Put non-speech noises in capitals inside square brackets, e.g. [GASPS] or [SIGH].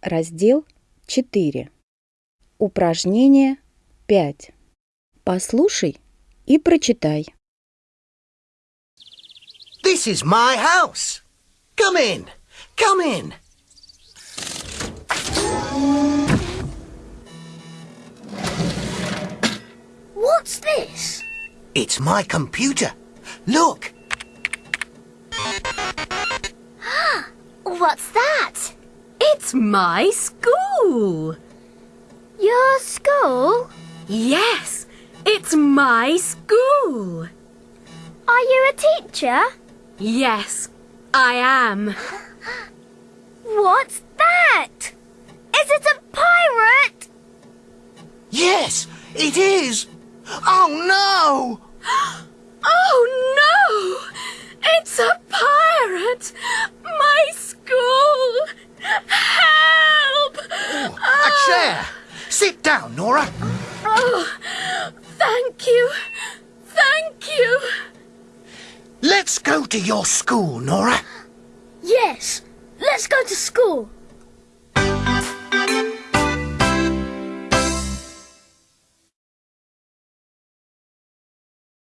Раздел 4. Упражнение 5. Послушай и прочитай. This is my house. Come in. Come in. What's this? It's my computer. Look. What's that? It's my school. Your school? Yes, it's my school. Are you a teacher? Yes, I am. What's that? Is it a pirate? Yes, it is. Oh no! [GASPS] Oh no! Chair. Sit down, Nora. Oh, thank you. Thank you. Let's go to your school, Nora. Yes. Let's go to school.